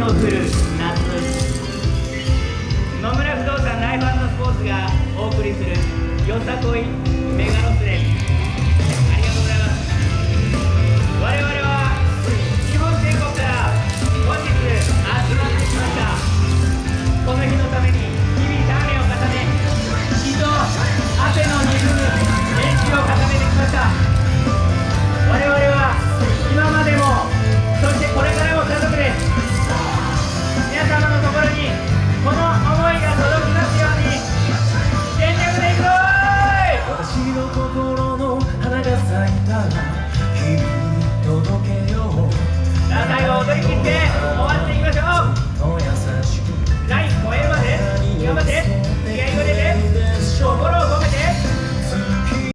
の降る夏野村不動産ライフスポーツがお送りするよさこいメガロら日届けよう」「踊り切って